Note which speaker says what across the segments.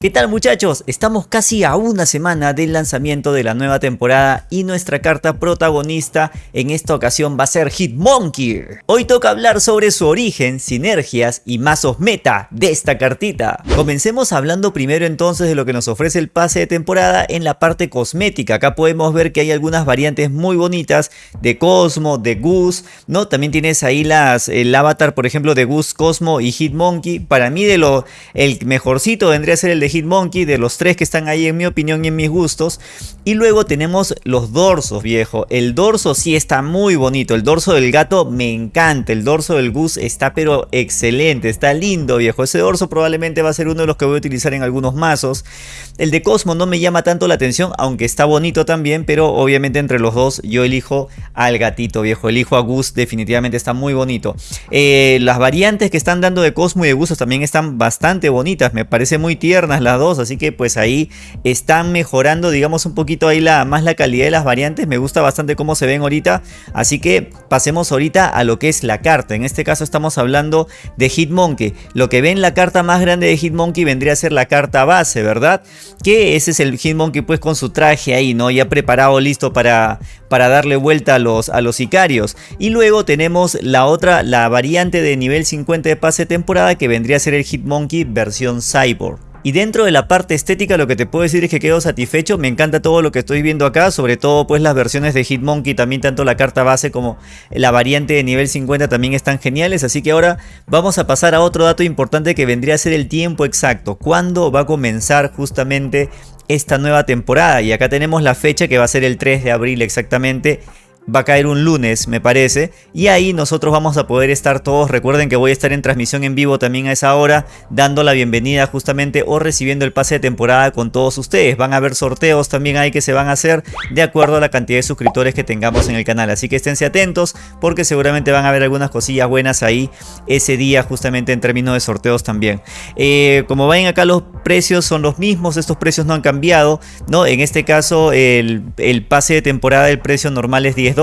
Speaker 1: ¿Qué tal muchachos? Estamos casi a una semana del lanzamiento de la nueva temporada y nuestra carta protagonista en esta ocasión va a ser Hitmonkey. Hoy toca hablar sobre su origen, sinergias y mazos meta de esta cartita. Comencemos hablando primero entonces de lo que nos ofrece el pase de temporada en la parte cosmética. Acá podemos ver que hay algunas variantes muy bonitas de Cosmo, de Goose, ¿no? También tienes ahí las, el avatar por ejemplo de Goose, Cosmo y Hitmonkey. Para mí de lo, el mejorcito vendría a ser el de Hitmonkey, de los tres que están ahí en mi opinión y en mis gustos. Y luego tenemos los dorsos, viejo. El dorso sí está muy bonito. El dorso del gato me encanta. El dorso del Goose está pero excelente. Está lindo, viejo. Ese dorso probablemente va a ser uno de los que voy a utilizar en algunos mazos. El de Cosmo no me llama tanto la atención, aunque está bonito también. Pero obviamente entre los dos yo elijo al gatito, viejo. Elijo a Goose, definitivamente está muy bonito. Eh, las variantes que están dando de Cosmo y de Goose también están bastante bonitas. Me parece muy tiernas las dos, así que pues ahí están mejorando digamos un poquito ahí la, más la calidad de las variantes, me gusta bastante cómo se ven ahorita, así que pasemos ahorita a lo que es la carta, en este caso estamos hablando de Hitmonkey, lo que ven la carta más grande de Hitmonkey vendría a ser la carta base, ¿verdad? Que ese es el Hitmonkey pues con su traje ahí, ¿no? Ya preparado, listo para, para darle vuelta a los, a los sicarios. Y luego tenemos la otra, la variante de nivel 50 de pase temporada que vendría a ser el Hitmonkey versión Cyborg. Y dentro de la parte estética lo que te puedo decir es que quedo satisfecho, me encanta todo lo que estoy viendo acá, sobre todo pues las versiones de Hitmonkey, también tanto la carta base como la variante de nivel 50 también están geniales, así que ahora vamos a pasar a otro dato importante que vendría a ser el tiempo exacto, cuándo va a comenzar justamente esta nueva temporada y acá tenemos la fecha que va a ser el 3 de abril exactamente va a caer un lunes me parece y ahí nosotros vamos a poder estar todos. Recuerden que voy a estar en transmisión en vivo también a esa hora dando la bienvenida justamente o recibiendo el pase de temporada con todos ustedes. Van a haber sorteos también ahí que se van a hacer de acuerdo a la cantidad de suscriptores que tengamos en el canal. Así que esténse atentos porque seguramente van a haber algunas cosillas buenas ahí ese día justamente en términos de sorteos también. Eh, como ven acá los precios son los mismos estos precios no han cambiado no en este caso el, el pase de temporada el precio normal es 10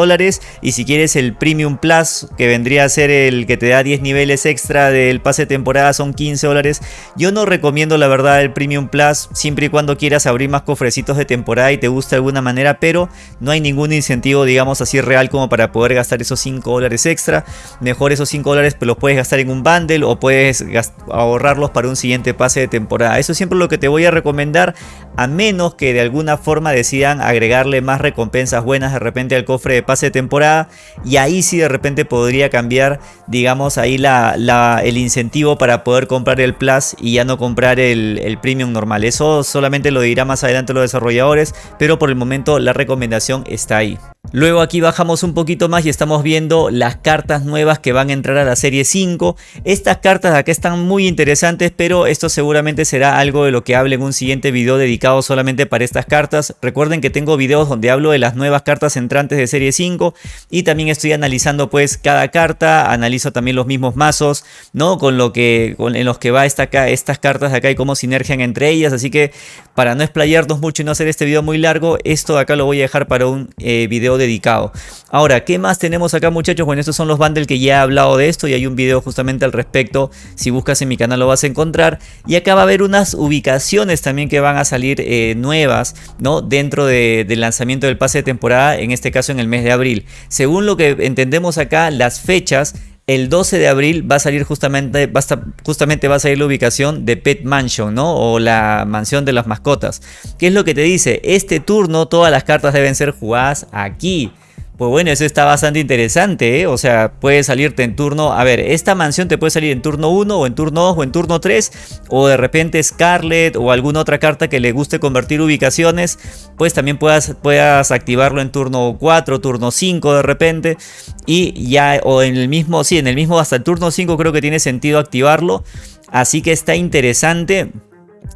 Speaker 1: y si quieres el Premium Plus que vendría a ser el que te da 10 niveles extra del pase de temporada son 15 dólares. Yo no recomiendo la verdad el Premium Plus siempre y cuando quieras abrir más cofrecitos de temporada y te guste de alguna manera, pero no hay ningún incentivo digamos así real como para poder gastar esos 5 dólares extra. Mejor esos 5 dólares pues los puedes gastar en un bundle o puedes ahorrarlos para un siguiente pase de temporada. Eso es siempre lo que te voy a recomendar a menos que de alguna forma decidan agregarle más recompensas buenas de repente al cofre de pase de temporada y ahí sí de repente podría cambiar digamos ahí la, el incentivo para poder comprar el Plus y ya no comprar el, el Premium normal. Eso solamente lo dirá más adelante los desarrolladores pero por el momento la recomendación está ahí. Luego aquí bajamos un poquito más y estamos viendo las cartas nuevas que van a entrar a la serie 5. Estas cartas de acá están muy interesantes, pero esto seguramente será algo de lo que hable en un siguiente video dedicado solamente para estas cartas. Recuerden que tengo videos donde hablo de las nuevas cartas entrantes de serie 5 y también estoy analizando pues cada carta, analizo también los mismos mazos, ¿no? Con lo que con, en los que va esta acá, estas cartas de acá y cómo sinergian entre ellas, así que para no explayarnos mucho y no hacer este video muy largo, esto de acá lo voy a dejar para un eh, video dedicado. Ahora, ¿qué más tenemos acá muchachos? Bueno, estos son los bundles que ya he hablado de esto y hay un video justamente al respecto. Si buscas en mi canal lo vas a encontrar. Y acá va a haber unas ubicaciones también que van a salir eh, nuevas, ¿no? Dentro del lanzamiento del pase de temporada, en este caso en el mes de abril. Según lo que entendemos acá, las fechas el 12 de abril va a salir justamente, va a justamente va a salir la ubicación de Pet Mansion, ¿no? O la mansión de las mascotas. ¿Qué es lo que te dice? Este turno todas las cartas deben ser jugadas aquí. Pues bueno, eso está bastante interesante, ¿eh? O sea, puede salirte en turno... A ver, esta mansión te puede salir en turno 1 o en turno 2 o en turno 3. O de repente Scarlet o alguna otra carta que le guste convertir ubicaciones. Pues también puedas, puedas activarlo en turno 4, turno 5 de repente. Y ya, o en el mismo, sí, en el mismo hasta el turno 5 creo que tiene sentido activarlo. Así que está interesante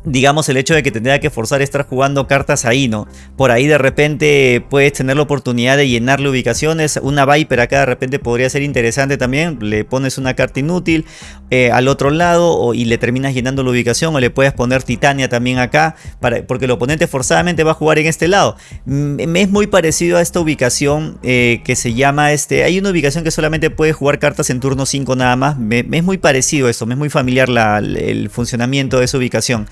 Speaker 1: digamos el hecho de que tendría que forzar estar jugando cartas ahí, ¿no? Por ahí de repente puedes tener la oportunidad de llenarle ubicaciones, una Viper acá de repente podría ser interesante también, le pones una carta inútil eh, al otro lado y le terminas llenando la ubicación o le puedes poner Titania también acá, para, porque el oponente forzadamente va a jugar en este lado. Me es muy parecido a esta ubicación eh, que se llama, este, hay una ubicación que solamente puede jugar cartas en turno 5 nada más, me, es muy parecido eso, me es muy familiar el funcionamiento de esa ubicación.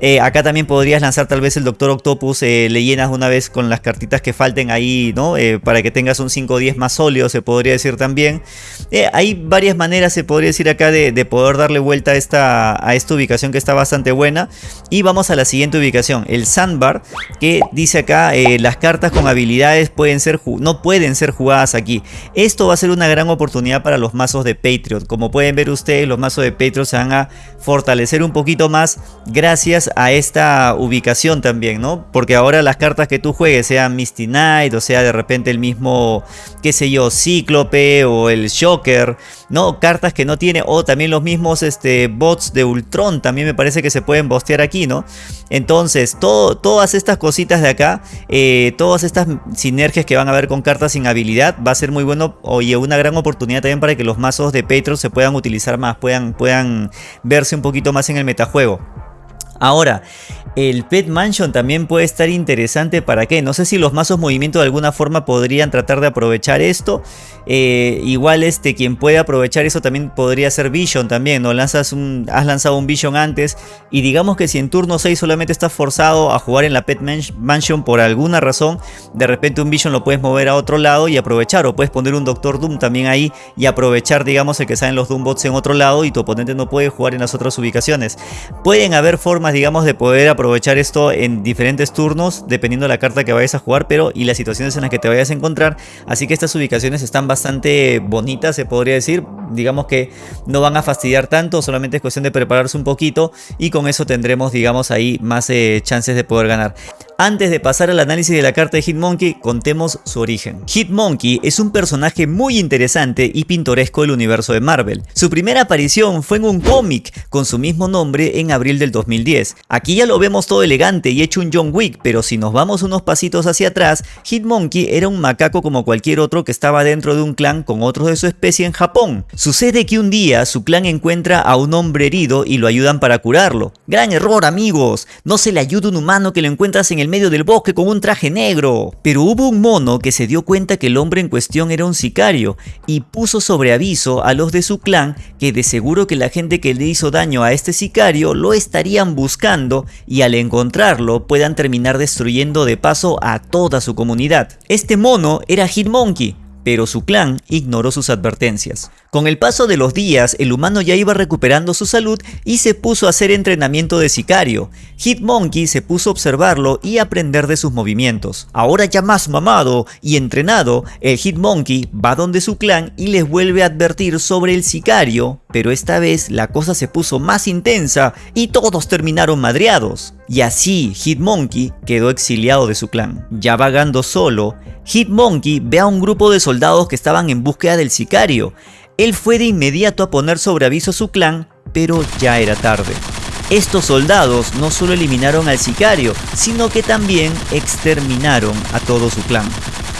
Speaker 1: Eh, acá también podrías lanzar tal vez el Doctor Octopus, eh, le llenas una vez con las cartitas que falten ahí, ¿no? Eh, para que tengas un 5 o 10 más sólido, se podría decir también. hay varias maneras, se podría decir acá, de, poder darle vuelta a esta, a esta ubicación que está bastante buena. Y vamos a la siguiente ubicación, el Sandbar, que dice acá, las cartas con habilidades pueden ser, no pueden ser jugadas aquí. Esto va a ser una gran oportunidad para los mazos de Patriot. Como pueden ver ustedes, los mazos de Patriot se van a fortalecer un poquito más gracias a esta ubicación también, ¿no? Porque ahora las cartas que tú juegues, sean Misty Knight, o sea de repente el mismo, qué sé yo, Cíclope o el Shocker, ¿no? Cartas que no tiene, o también los mismos este, bots de Ultron, también me parece que se pueden bostear aquí, ¿no? Entonces, todo, todas estas cositas de acá, eh, todas estas sinergias que van a haber con cartas sin habilidad, va a ser muy bueno, oye, una gran oportunidad también para que los mazos de Patreon se puedan utilizar más, puedan, puedan verse un poquito más en el metajuego. Ahora, el Pet Mansion también puede estar interesante para qué. No sé si los mazos movimiento de alguna forma podrían tratar de aprovechar esto. Eh, igual este, quien puede aprovechar eso también podría ser Vision también. ¿no? Lanzas un, has lanzado un Vision antes y digamos que si en turno 6 solamente estás forzado a jugar en la Pet Mansion por alguna razón, de repente un Vision lo puedes mover a otro lado y aprovechar. O puedes poner un Doctor Doom también ahí y aprovechar digamos el que salen los Doombots en otro lado y tu oponente no puede jugar en las otras ubicaciones. Pueden haber formas digamos de poder aprovechar esto en diferentes turnos dependiendo de la carta que vayas a jugar pero y las situaciones en las que te vayas a encontrar. Así que estas ubicaciones están bastante bonitas se podría decir. Digamos que no van a fastidiar tanto solamente es cuestión de prepararse un poquito y con eso tendremos digamos ahí más eh, chances de poder ganar antes de pasar al análisis de la carta de Hitmonkey, contemos su origen. Hitmonkey es un personaje muy interesante y pintoresco del universo de Marvel. Su primera aparición fue en un cómic con su mismo nombre en abril del 2010. Aquí ya lo vemos todo elegante y hecho un John Wick, pero si nos vamos unos pasitos hacia atrás, Hitmonkey era un macaco como cualquier otro que estaba dentro de un clan con otros de su especie en Japón. Sucede que un día su clan encuentra a un hombre herido y lo ayudan para curarlo. Gran error amigos, no se le ayuda un humano que lo encuentras en el medio del bosque con un traje negro. Pero hubo un mono que se dio cuenta que el hombre en cuestión era un sicario y puso sobre aviso a los de su clan que de seguro que la gente que le hizo daño a este sicario lo estarían buscando y al encontrarlo puedan terminar destruyendo de paso a toda su comunidad. Este mono era Hitmonkey, pero su clan ignoró sus advertencias. Con el paso de los días, el humano ya iba recuperando su salud y se puso a hacer entrenamiento de sicario. Hitmonkey se puso a observarlo y aprender de sus movimientos. Ahora ya más mamado y entrenado, el Hitmonkey va donde su clan y les vuelve a advertir sobre el sicario, pero esta vez la cosa se puso más intensa y todos terminaron madreados. Y así Hitmonkey quedó exiliado de su clan. Ya vagando solo, Hitmonkey ve a un grupo de soldados que estaban en búsqueda del sicario él fue de inmediato a poner sobre aviso a su clan, pero ya era tarde. Estos soldados no solo eliminaron al sicario, sino que también exterminaron a todo su clan.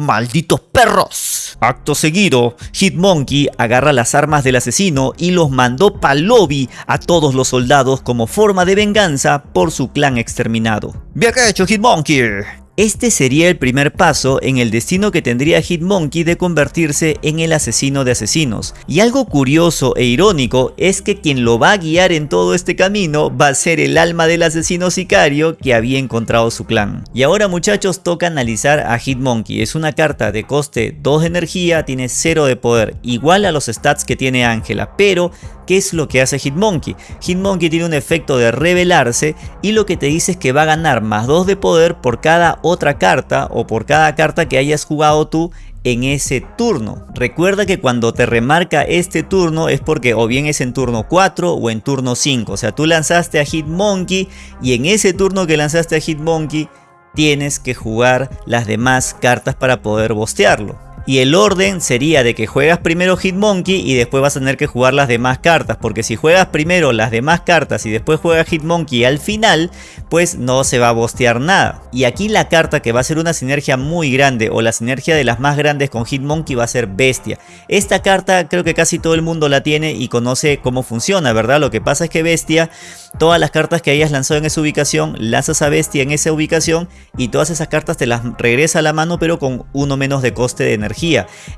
Speaker 1: ¡Malditos perros! Acto seguido, Hitmonkey agarra las armas del asesino y los mandó pa'l lobby a todos los soldados como forma de venganza por su clan exterminado. ¡Bien hecho, Hitmonkey! Este sería el primer paso en el destino que tendría Hitmonkey de convertirse en el asesino de asesinos. Y algo curioso e irónico es que quien lo va a guiar en todo este camino va a ser el alma del asesino sicario que había encontrado su clan. Y ahora muchachos toca analizar a Hitmonkey. Es una carta de coste 2 de energía, tiene 0 de poder, igual a los stats que tiene Ángela, pero ¿Qué es lo que hace Hitmonkey? Hitmonkey tiene un efecto de revelarse y lo que te dice es que va a ganar más 2 de poder por cada otra carta o por cada carta que hayas jugado tú en ese turno. Recuerda que cuando te remarca este turno es porque o bien es en turno 4 o en turno 5. O sea, tú lanzaste a Hitmonkey y en ese turno que lanzaste a Hitmonkey tienes que jugar las demás cartas para poder bostearlo y el orden sería de que juegas primero Hitmonkey y después vas a tener que jugar las demás cartas, porque si juegas primero las demás cartas y después juegas Hitmonkey al final, pues no se va a bostear nada. Y aquí la carta que va a ser una sinergia muy grande o la sinergia de las más grandes con Hitmonkey va a ser Bestia. Esta carta creo que casi todo el mundo la tiene y conoce cómo funciona, ¿verdad? Lo que pasa es que Bestia, todas las cartas que hayas lanzado en esa ubicación, lanzas a Bestia en esa ubicación y todas esas cartas te las regresa a la mano pero con uno menos de coste de energía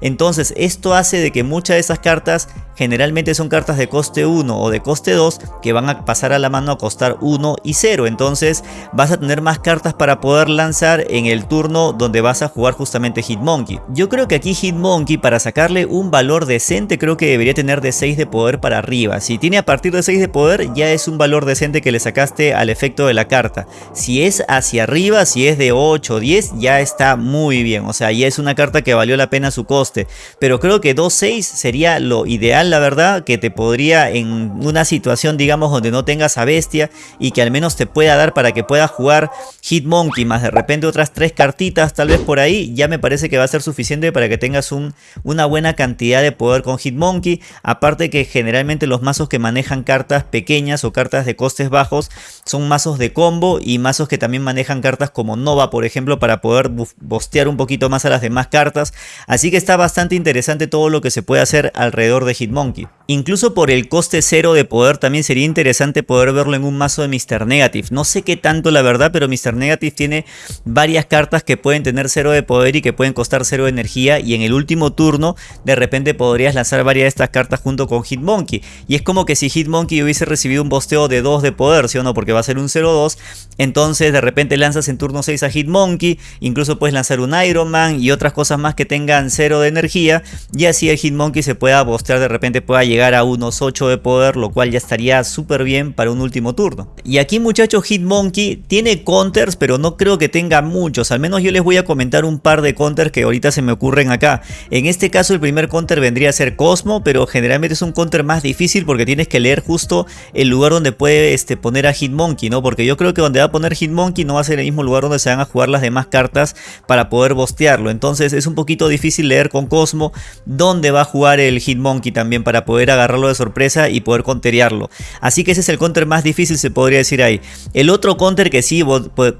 Speaker 1: Entonces esto hace de que muchas de esas cartas generalmente son cartas de coste 1 o de coste 2 que van a pasar a la mano a costar 1 y 0. Entonces vas a tener más cartas para poder lanzar en el turno donde vas a jugar justamente Hitmonkey. Yo creo que aquí Hitmonkey para sacarle un valor decente creo que debería tener de 6 de poder para arriba. Si tiene a partir de 6 de poder ya es un valor decente que le sacaste al efecto de la carta. Si es hacia arriba, si es de 8 o 10 ya está muy bien. O sea ya es una carta que valió la pena su coste. Pero creo que 2-6 sería lo ideal la verdad que te podría en una situación digamos donde no tengas a bestia y que al menos te pueda dar para que puedas jugar Hitmonkey más de repente otras tres cartitas tal vez por ahí ya me parece que va a ser suficiente para que tengas un, una buena cantidad de poder con Hitmonkey aparte que generalmente los mazos que manejan cartas pequeñas o cartas de costes bajos son mazos de combo y mazos que también manejan cartas como Nova por ejemplo para poder bostear un poquito más a las demás cartas así que está bastante interesante todo lo que se puede hacer alrededor de Hitmonkey incluso por el coste cero de poder también sería interesante poder verlo en un mazo de Mr. Negative no sé qué tanto la verdad pero Mr. Negative tiene varias cartas que pueden tener cero de poder y que pueden costar cero de energía y en el último turno de repente podrías lanzar varias de estas cartas junto con Hitmonkey y es como que si Hitmonkey hubiese recibido un bosteo de 2 de poder, ¿sí o no? Porque va a ser un 0-2 entonces de repente lanzas en turno 6 a Hitmonkey incluso puedes lanzar un Iron Man y otras cosas más que tengan cero de energía y así el Hitmonkey se pueda bostear de repente pueda llegar a unos 8 de poder lo cual ya estaría súper bien para un último turno y aquí muchachos Hitmonkey tiene counters pero no creo que tenga muchos al menos yo les voy a comentar un par de counters que ahorita se me ocurren acá. En este caso el primer counter vendría a ser Cosmo, pero generalmente es un counter más difícil porque tienes que leer justo el lugar donde puede este, poner a Hitmonkey, ¿no? Porque yo creo que donde va a poner Hitmonkey no va a ser el mismo lugar donde se van a jugar las demás cartas para poder bostearlo. Entonces es un poquito difícil leer con Cosmo dónde va a jugar el Hitmonkey también para poder agarrarlo de sorpresa y poder counterearlo. Así que ese es el counter más difícil se podría decir ahí. El otro counter que sí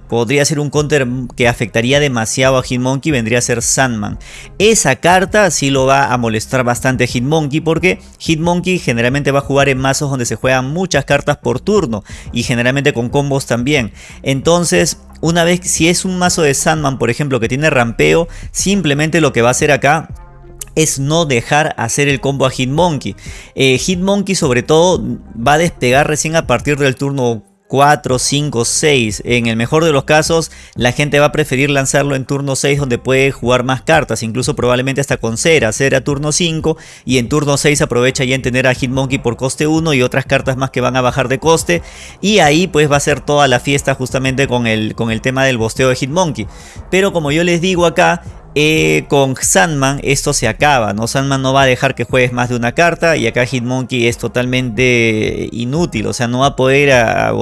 Speaker 1: podría ser un counter que afectaría demasiado a Hitmonkey vendría a ser Sandman. Esa carta sí lo va a molestar bastante a Hitmonkey porque Hitmonkey generalmente va a jugar en mazos donde se juegan muchas cartas por turno y generalmente con combos también. Entonces una vez si es un mazo de Sandman por ejemplo que tiene rampeo simplemente lo que va a hacer acá es no dejar hacer el combo a Hitmonkey. Eh, Hitmonkey sobre todo va a despegar recién a partir del turno 4, 5, 6. En el mejor de los casos, la gente va a preferir lanzarlo en turno 6 donde puede jugar más cartas, incluso probablemente hasta con Cera, Cera turno 5 y en turno 6 aprovecha ya en tener a Hitmonkey por coste 1 y otras cartas más que van a bajar de coste y ahí pues va a ser toda la fiesta justamente con el, con el tema del bosteo de Hitmonkey. Pero como yo les digo acá, con Sandman esto se acaba, ¿no? Sandman no va a dejar que juegues más de una carta y acá Hitmonkey es totalmente inútil, o sea, no va a poder a,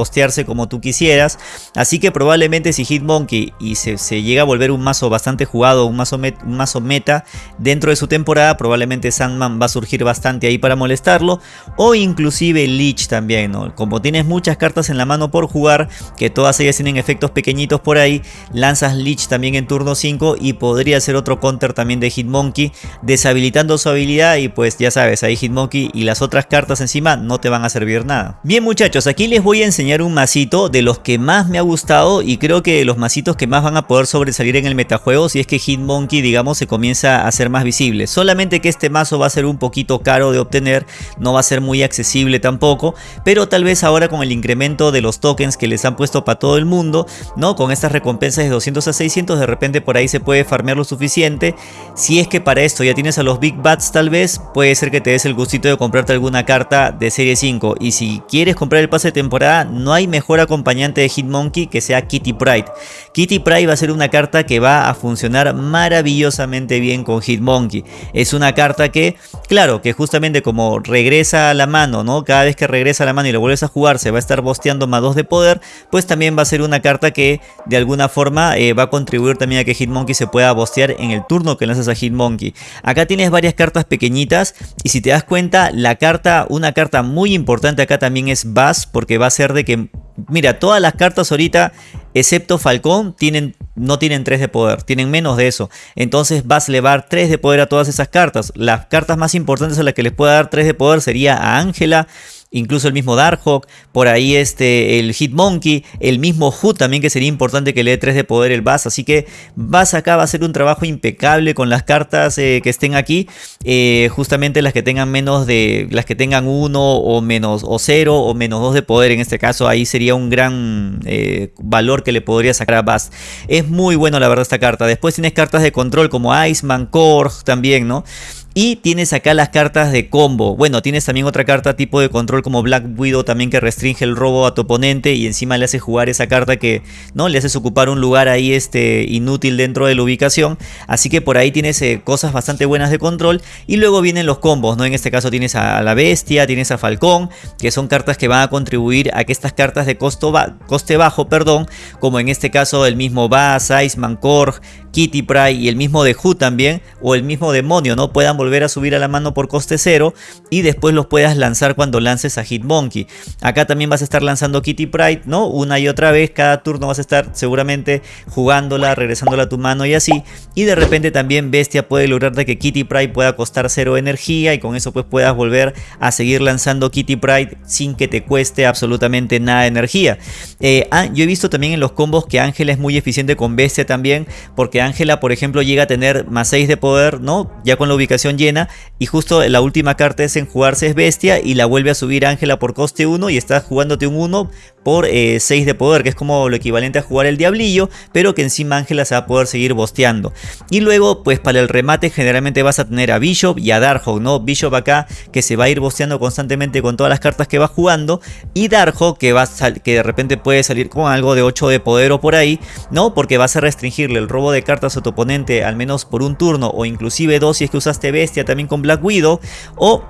Speaker 1: como tú quisieras. Así que probablemente si Hitmonkey y se, llega a volver un mazo bastante jugado, un mazo, un mazo meta dentro de su temporada, probablemente Sandman va a surgir bastante ahí para molestarlo. O inclusive Leech también, ¿no? Como tienes muchas cartas en la mano por jugar, que todas ellas tienen efectos pequeñitos por ahí, lanzas Leech también en turno 5 y podría hacer otro counter también de Hitmonkey, deshabilitando su habilidad y pues ya sabes, ahí Hitmonkey y las otras cartas encima no te van a servir nada. Bien muchachos, aquí les voy a enseñar un masito de los que más me ha gustado y creo que los masitos que más van a poder sobresalir en el metajuego si es que Hitmonkey digamos se comienza a ser más visible. Solamente que este mazo va a ser un poquito caro de obtener, no va a ser muy accesible tampoco, pero tal vez ahora con el incremento de los tokens que les han puesto para todo el mundo, ¿no? Con estas recompensas de 200 a 600 de repente por ahí se puede farmear los suficiente. Si es que para esto ya tienes a los Big Bats tal vez, puede ser que te des el gustito de comprarte alguna carta de serie 5. Y si quieres comprar el pase de temporada, no hay mejor acompañante de Hitmonkey que sea Kitty Pride. Kitty Pride va a ser una carta que va a funcionar maravillosamente bien con Hitmonkey. Es una carta que, claro, que justamente como regresa a la mano, ¿no? Cada vez que regresa a la mano y lo vuelves a jugar, se va a estar bosteando más 2 de poder, pues también va a ser una carta que de alguna forma eh, va a contribuir también a que Hitmonkey se pueda bostear en el turno que lanzas a Hitmonkey. Acá tienes varias cartas pequeñitas y si te das cuenta la carta, una carta muy importante acá también es Bass porque va a ser de que, mira, todas las cartas ahorita excepto Falcón tienen no tienen 3 de poder, tienen menos de eso. Entonces vas a elevar 3 de poder a todas esas cartas. Las cartas más importantes a las que les pueda dar 3 de poder sería a Ángela, incluso el mismo Darkhawk, por ahí este, el Hitmonkey, el mismo Hood también que sería importante que le dé 3 de poder el Bass, así que Bass acá va a hacer un trabajo impecable con las cartas eh, que estén aquí, eh, justamente las que tengan menos de, las que tengan 1 o menos, o 0 o menos 2 de poder, en este caso ahí sería un gran eh, valor que le podría sacar a Bass. Es muy bueno la verdad esta carta, después tienes cartas de control como Iceman, Korg también, ¿no? Y tienes acá las cartas de combo. Bueno, tienes también otra carta tipo de control como Black Widow también que restringe el robo a tu oponente y encima le hace jugar esa carta que no le haces ocupar un lugar ahí este inútil dentro de la ubicación. Así que por ahí tienes eh, cosas bastante buenas de control y luego vienen los combos, ¿no? En este caso tienes a la bestia, tienes a Falcón, que son cartas que van a contribuir a que estas cartas de costo coste bajo, perdón, como en este caso el mismo Bass, Iceman, Korg, Kitty Pry y el mismo de Who también, o el mismo demonio, ¿no? Puedan volver a subir a la mano por coste cero y después los puedas lanzar cuando lances a Hitmonkey. Acá también vas a estar lanzando Kitty Pride, ¿no? Una y otra vez, cada turno vas a estar seguramente jugándola, regresándola a tu mano y así. Y de repente también Bestia puede lograr de que Kitty Pride pueda costar cero energía y con eso pues puedas volver a seguir lanzando Kitty Pride sin que te cueste absolutamente nada de energía. Eh, ah, yo he visto también en los combos que Ángela es muy eficiente con Bestia también, porque Ángela, por ejemplo, llega a tener más 6 de poder, ¿no? Ya con la ubicación llena. Y justo la última carta es en jugarse es bestia y la vuelve a subir Ángela por coste 1 y estás jugándote un 1 por 6 eh, de poder, que es como lo equivalente a jugar el Diablillo, pero que encima Ángela se va a poder seguir bosteando. Y luego, pues para el remate generalmente vas a tener a Bishop y a Darkhawk, ¿no? Bishop acá que se va a ir bosteando constantemente con todas las cartas que va jugando y Darkhawk que, va que de repente puede salir con algo de 8 de poder o por ahí, ¿no? Porque vas a restringirle el robo de cartas a tu oponente al menos por un turno o inclusive dos si es que usaste bestia también con Black Widow o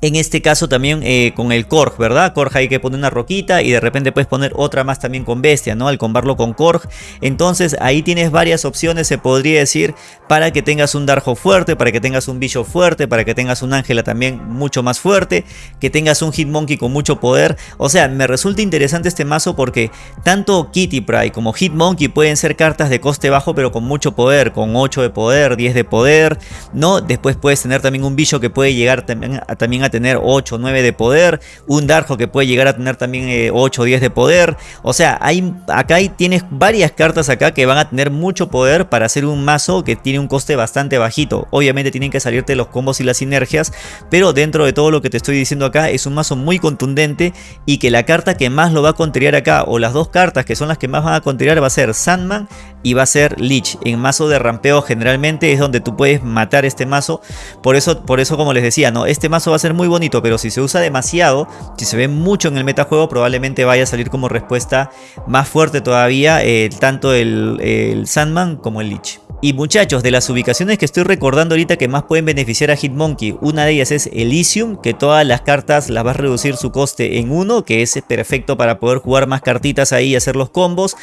Speaker 1: en este caso también eh, con el Korg, ¿verdad? Korg hay que poner una roquita y de repente puedes poner otra más también con Bestia, ¿no? Al combarlo con Korg. Entonces ahí tienes varias opciones, se podría decir, para que tengas un Darjo fuerte, para que tengas un Bishop fuerte, para que tengas un Ángela también mucho más fuerte, que tengas un Hitmonkey con mucho poder. O sea, me resulta interesante este mazo porque tanto Kitty Pry como Hitmonkey pueden ser cartas de coste bajo pero con mucho poder, con 8 de poder, 10 de poder, ¿no? Después puedes tener también un Bishop que puede llegar también a tener 8 o 9 de poder, un Darjo que puede llegar a tener también 8 o 10 de poder, o sea, hay, acá hay, tienes varias cartas acá que van a tener mucho poder para hacer un mazo que tiene un coste bastante bajito, obviamente tienen que salirte los combos y las sinergias, pero dentro de todo lo que te estoy diciendo acá es un mazo muy contundente y que la carta que más lo va a contrariar acá, o las dos cartas que son las que más van a contrariar va a ser Sandman y va a ser Lich, en mazo de rampeo generalmente es donde tú puedes matar este mazo, por eso, por eso como les decía, no este mazo va a ser muy bonito, pero si se usa demasiado, si se ve mucho en el metajuego, probablemente vaya a salir como respuesta más fuerte todavía eh, tanto el, el Sandman como el Lich. Y muchachos, de las ubicaciones que estoy recordando ahorita que más pueden beneficiar a Hitmonkey, una de ellas es Elysium, que todas las cartas las va a reducir su coste en uno, que es perfecto para poder jugar más cartitas ahí y hacer los combos.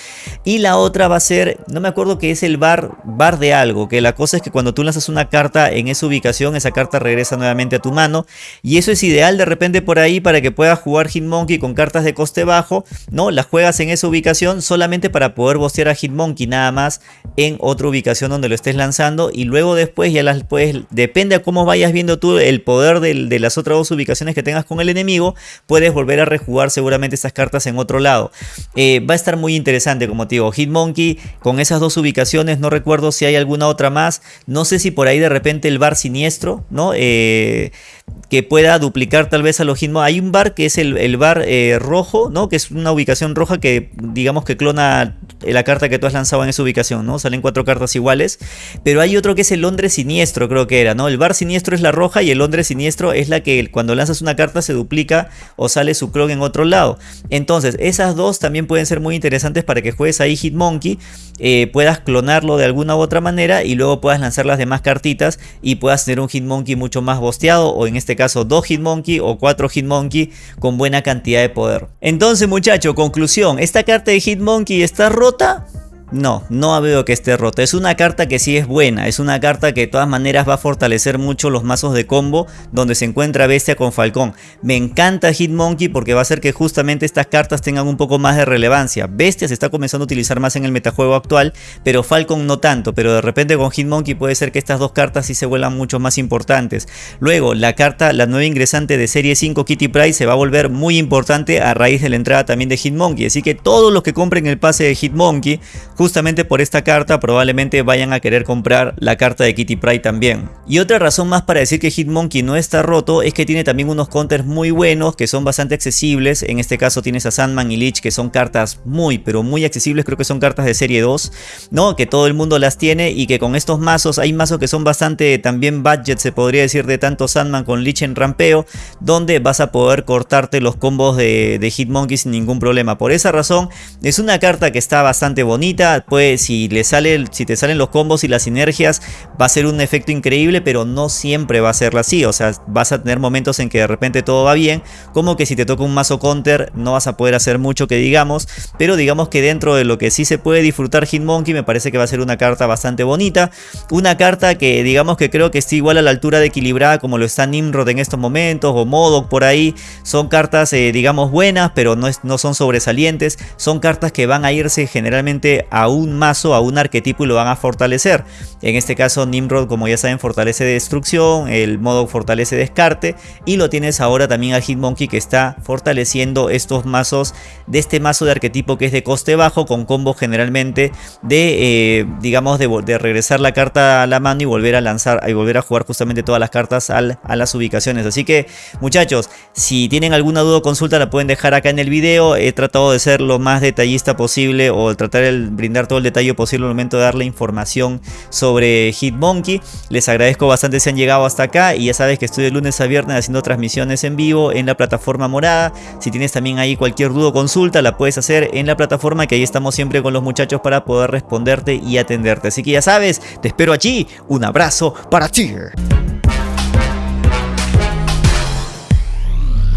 Speaker 1: Y la otra va a ser, no me acuerdo que es el bar, bar de algo, que la cosa es que cuando tú lanzas una carta en esa ubicación, esa carta regresa nuevamente a tu mano. Y eso es ideal de repente por ahí para que puedas jugar Hitmonkey con cartas de coste bajo, ¿no? Las juegas en esa ubicación solamente para poder bostear a Hitmonkey nada más en otra ubicación donde lo estés lanzando y luego después ya las puedes, depende a cómo vayas viendo tú el poder de las otras dos ubicaciones que tengas con el enemigo, puedes volver a rejugar seguramente estas cartas en otro lado. Eh, va a estar muy interesante como te digo, Hitmonkey con esas dos ubicaciones, no recuerdo si hay alguna otra más, no sé si por ahí de repente el bar siniestro, ¿no? Eh, que pueda duplicar tal vez a los Hitmonkey. Hay un bar que es el, bar eh, rojo, ¿no? Que es una ubicación roja que digamos que clona la carta que tú has lanzado en esa ubicación, ¿no? Salen cuatro cartas iguales. Pero hay otro que es el Londres Siniestro, creo que era, ¿no? El bar siniestro es la roja y el Londres Siniestro es la que cuando lanzas una carta se duplica o sale su clon en otro lado. Entonces, esas dos también pueden ser muy interesantes para que juegues ahí Hitmonkey, eh, puedas clonarlo de alguna u otra manera y luego puedas lanzar las demás cartitas y puedas tener un Hitmonkey mucho más bosteado o en este caso dos Hitmonkey o cuatro Hitmonkey con buena cantidad de poder. Entonces muchacho, conclusión, esta carta de Hitmonkey está rota No, no veo que esté rota. Es una carta que sí es buena. Es una carta que de todas maneras va a fortalecer mucho los mazos de combo donde se encuentra Bestia con Falcón. Me encanta Hitmonkey porque va a hacer que justamente estas cartas tengan un poco más de relevancia. Bestia se está comenzando a utilizar más en el metajuego actual, pero Falcon no tanto. Pero de repente con Hitmonkey puede ser que estas dos cartas sí se vuelvan mucho más importantes. Luego, la carta, la nueva ingresante de serie 5 Kitty Pryde se va a volver muy importante a raíz de la entrada también de Hitmonkey. Así que todos los que compren el pase de Hitmonkey justamente por esta carta probablemente vayan a querer comprar la carta de Kitty Pryde también. Y otra razón más para decir que Hitmonkey no está roto es que tiene también unos counters muy buenos que son bastante accesibles. En este caso tienes a Sandman y Lich que son cartas muy pero muy accesibles, creo que son cartas de serie 2, ¿no? Que todo el mundo las tiene y que con estos mazos hay mazos que son bastante también budget se podría decir de tanto Sandman con Lich en rampeo, donde vas a poder cortarte los combos de, de Hitmonkey sin ningún problema. Por esa razón es una carta que está bastante bonita, pues si, le sale, si te salen los combos y las sinergias va a ser un efecto increíble, pero no siempre va a ser así. O sea, vas a tener momentos en que de repente todo va bien, como que si te toca un mazo counter no vas a poder hacer mucho que digamos, pero digamos que dentro de lo que sí se puede disfrutar Hitmonkey me parece que va a ser una carta bastante bonita. Una carta que digamos que creo que está igual a la altura de equilibrada como lo está Nimrod en estos momentos o Modok por ahí. Son cartas eh, digamos buenas, pero no, no son sobresalientes. Son cartas que van a irse generalmente a un mazo, a un arquetipo y lo van a fortalecer. En este caso Nimrod como ya saben fortalece destrucción, el modo fortalece descarte y lo tienes ahora también al Hitmonkey que está fortaleciendo estos mazos de este mazo de arquetipo que es de coste bajo con combos generalmente de eh, digamos de, regresar la carta a la mano y volver a lanzar y volver a jugar justamente todas las cartas a las ubicaciones. Así que muchachos, si tienen alguna duda o consulta la pueden dejar acá en el video. He tratado de ser lo más detallista posible o tratar el brindar todo el detalle posible al momento de darle información sobre Hitmonkey. Les agradezco bastante si han llegado hasta acá y ya sabes que estoy de lunes a viernes haciendo transmisiones en vivo en la plataforma morada. Si tienes también ahí cualquier duda o consulta la puedes hacer en la plataforma que ahí estamos siempre con los muchachos para poder responderte y atenderte. Así que ya sabes, te espero allí. Un abrazo para ti.